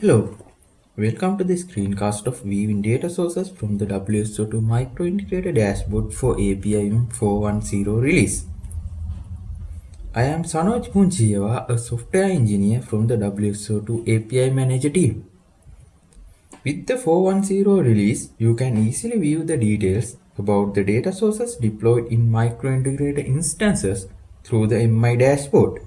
Hello, welcome to the screencast of viewing data sources from the WSO2 Micro Integrator Dashboard for API 410 release. I am Sanoj Punchihewa, a software engineer from the WSO2 API Manager team. With the 410 release, you can easily view the details about the data sources deployed in micro integrator instances through the MI dashboard.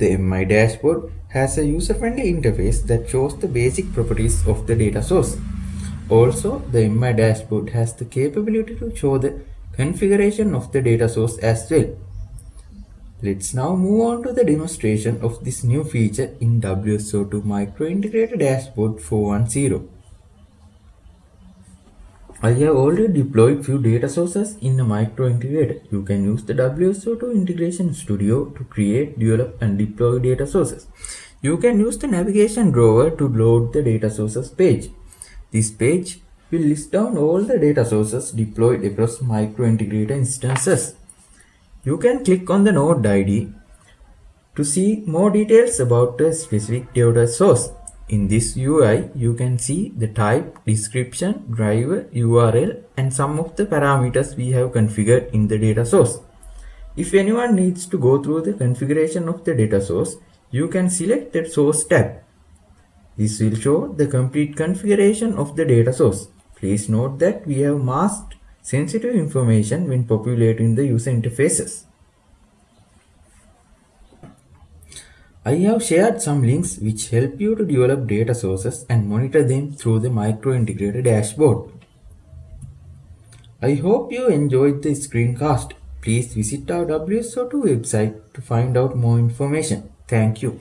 The MI dashboard has a user-friendly interface that shows the basic properties of the data source. Also, the MI dashboard has the capability to show the configuration of the data source as well. Let's now move on to the demonstration of this new feature in WSO2 Micro Integrator Dashboard 410. I have already deployed few data sources in a micro integrator. You can use the WSO2 Integration Studio to create, develop and deploy data sources. You can use the navigation drawer to load the data sources page. This page will list down all the data sources deployed across micro integrator instances. You can click on the node ID to see more details about the specific data source. In this UI, you can see the type, description, driver, URL and some of the parameters we have configured in the data source. If anyone needs to go through the configuration of the data source, you can select the source tab. This will show the complete configuration of the data source. Please note that we have masked sensitive information when populating the user interfaces. I have shared some links which help you to develop data sources and monitor them through the micro integrator dashboard. I hope you enjoyed the screencast. Please visit our WSO2 website to find out more information. Thank you.